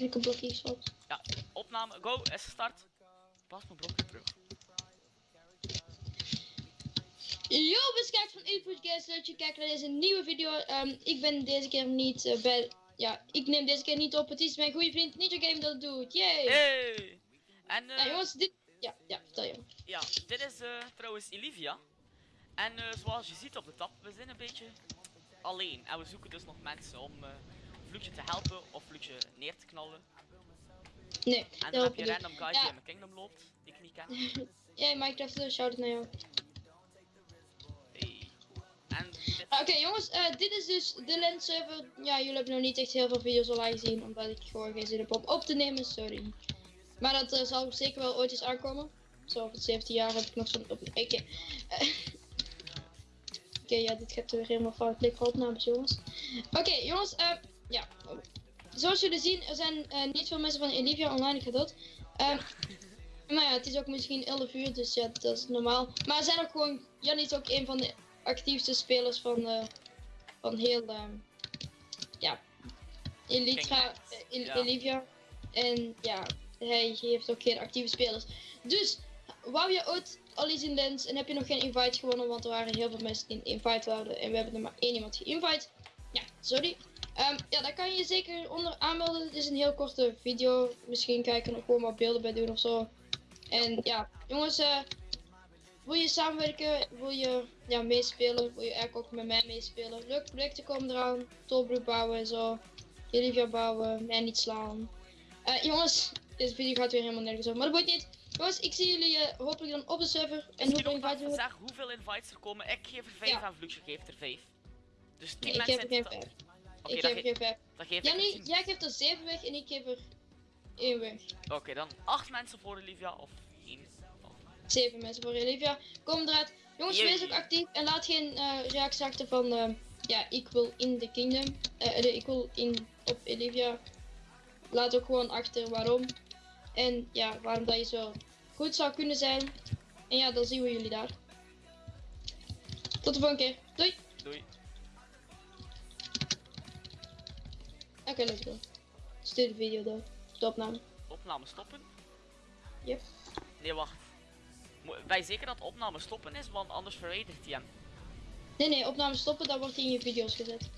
Ik een blokje gestopt. Ja, opname, go, is gestart. Pas mijn blokje terug. Yo, beskijkt van Input leuk dat je kijkt naar deze nieuwe video. Ehm, ik ben deze keer niet eh, bij... Ja, ik neem deze keer niet op. Het is mijn goede vriend Ninja Game dat het doet. Yay! Hey! En eh, Ja, jongens, dit... Ja, ja, vertel je. ja, dit is eh, trouwens Olivia. En eh, zoals je ziet op de tab, we zijn een beetje alleen. En we zoeken dus nog mensen om Vloedje te helpen of Vloedje neer te knallen. Nee, En dat dan heb je random guys die Ja. in mijn kingdom loopt, die ik niet ken. Jij, Minecraft, uh, shout-out naar jou. Hey. En dit, Ah, Oké jongens, eh, dit is dus de lens server. Ja, jullie hebben nog niet echt heel veel video's online gezien, omdat ik gewoon geen zin heb om op te nemen, sorry. Maar dat eh, zal zeker wel ooit eens aankomen. Zo, over 17 jaar heb ik nog zo'n op. Oké. Oké, ja, dit gaat weer helemaal fout. Klik opnames, jongens. Oké, jongens, eh, ja. Zoals jullie zien, er zijn eh, niet veel mensen van Olivia online, ik ga dood. Ehm, nou ja, het is ook misschien 11 uur, dus ja, dat is normaal. Maar er zijn ook gewoon, Jan is ook een van de actiefste spelers van, eh, van heel, ehm, ja, Elytra, eh, El- Ja. Olivia. En ja, hij heeft ook geen actieve spelers. Dus, wou je ooit al in Lens en heb je nog geen invite gewonnen, want er waren heel veel mensen die een invite hadden en we hebben er maar één iemand geïnvite. Ja, sorry. Ehm, ja, daar kan je je zeker onder aanmelden. Het is een heel korte video. Misschien kan ik er nog gewoon wat beelden bij doen of zo. En ja, jongens, eh, wil je samenwerken? Wil je ja, meespelen? Wil je eigenlijk ook met mij meespelen? Leuke projecten komen eraan. Tolbroek bouwen en zo. Olivia bouwen, mij niet slaan. Eh, jongens, deze video gaat weer helemaal nergens over, maar dat boeit niet. Jongens, ik zie jullie eh, hopelijk dan op de server. En hoeveel nog maar invite we zeg hoeveel invites er komen. Ik geef er 5 Ja. en Vloedje geeft er 5. Dus 10 Nee, ik geef er geen totaal. vijf. Oké, ik geef er ge geen vijf. dan geef ik Ja, er nee, 10. jij geeft er 7 weg en ik geef er 1 weg. Oké, dan 8 mensen voor Olivia of 1. 7 mensen voor Olivia. Kom eruit. Jongens, Jee. wees ook actief en laat geen eh reacties achter van eh, ja, ik wil in de kingdom. Eh, de, ik wil in op Olivia. Laat ook gewoon achter waarom. En ja, waarom dat je zo goed zou kunnen zijn. En ja, dan zien we jullie daar. Tot de volgende keer. Doei. Doei. Oké, let's go. Stuur de video door. De opname. Opname stoppen? Yep. Nee, wacht. Mo- Wij zeker dat opname stoppen is, want anders verwijdert hij hem. Nee, nee, opname stoppen, dan wordt hij in je video's gezet.